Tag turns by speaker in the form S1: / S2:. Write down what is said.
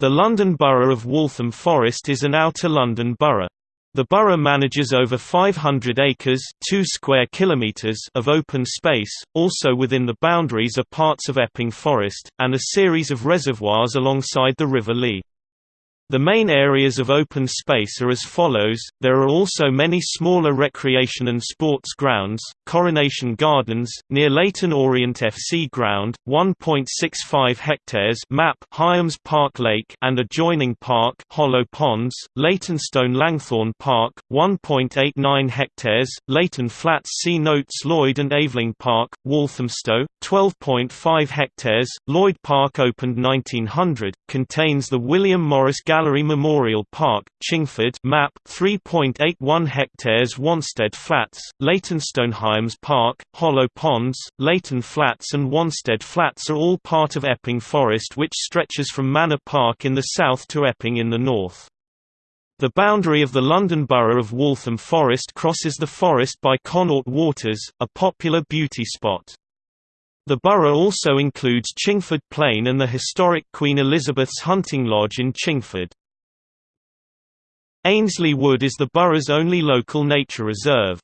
S1: The London Borough of Waltham Forest is an outer London borough. The borough manages over 500 acres 2 square kilometers of open space, also within the boundaries are parts of Epping Forest, and a series of reservoirs alongside the River Lee. The main areas of open space are as follows, there are also many smaller recreation and sports grounds, Coronation Gardens, near Leyton Orient FC ground, 1.65 hectares map Highams Park Lake and adjoining park Hollow Ponds, Leytonstone Langthorne Park, 1.89 hectares, Leyton Flats See notes Lloyd and Aveling Park, Walthamstow, 12.5 hectares, Lloyd Park opened 1900, contains the William Morris Gallery Gallery Memorial Park, Chingford map 3.81 hectares Wanstead Flats, Leytonstone Highams Park, Hollow Ponds, Leyton Flats and Wanstead Flats are all part of Epping Forest which stretches from Manor Park in the south to Epping in the north. The boundary of the London Borough of Waltham Forest crosses the forest by Connaught Waters, a popular beauty spot. The borough also includes Chingford Plain and the historic Queen Elizabeth's Hunting Lodge in Chingford. Ainslie Wood is the borough's only local nature reserve.